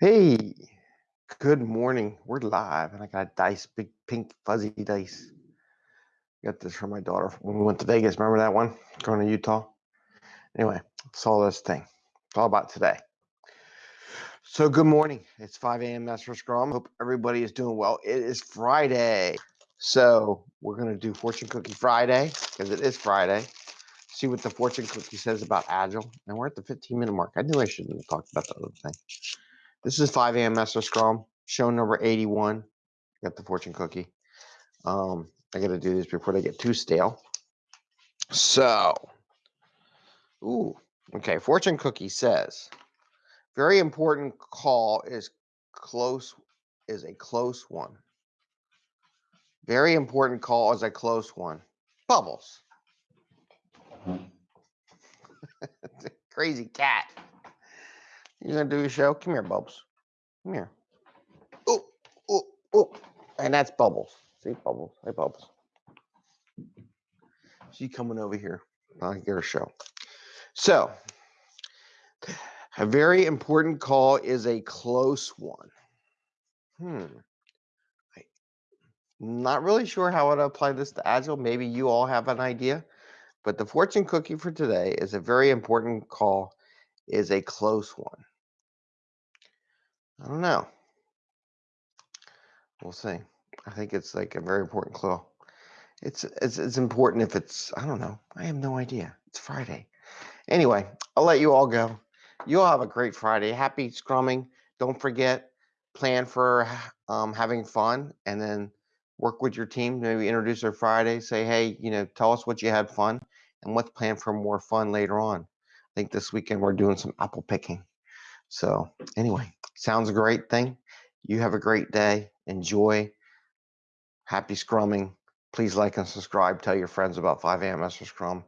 Hey, good morning. We're live, and I got a dice, big pink fuzzy dice. Got this from my daughter when we went to Vegas. Remember that one? Going to Utah. Anyway, saw this thing. It's all about today. So, good morning. It's 5 a.m. Master Scrum. Hope everybody is doing well. It is Friday. So, we're going to do Fortune Cookie Friday because it is Friday. See what the Fortune Cookie says about Agile. And we're at the 15 minute mark. I knew I shouldn't have talked about the other thing. This is 5 a.m. Master Scrum, show number 81. Got the fortune cookie. Um, I got to do this before they get too stale. So, ooh, okay. Fortune cookie says, very important call is close is a close one. Very important call is a close one. Bubbles. Crazy cat. You gonna do a show? Come here, Bubbles. Come here. Oh, oh, oh. And that's Bubbles. See, Bubbles. Hey, Bubbles. She coming over here. I'll get her show. So, a very important call is a close one. Hmm. Not really sure how to apply this to Agile. Maybe you all have an idea. But the fortune cookie for today is a very important call, is a close one. I don't know. We'll see. I think it's like a very important call. It's, it's it's important if it's I don't know. I have no idea. It's Friday. Anyway, I'll let you all go. You all have a great Friday. Happy scrumming. Don't forget, plan for um, having fun and then work with your team. Maybe introduce their Friday. Say, hey, you know, tell us what you had fun and let's plan for more fun later on. Think this weekend we're doing some apple picking. So, anyway, sounds a great thing. You have a great day. Enjoy. Happy scrumming. Please like and subscribe. Tell your friends about 5 a.m. Master Scrum.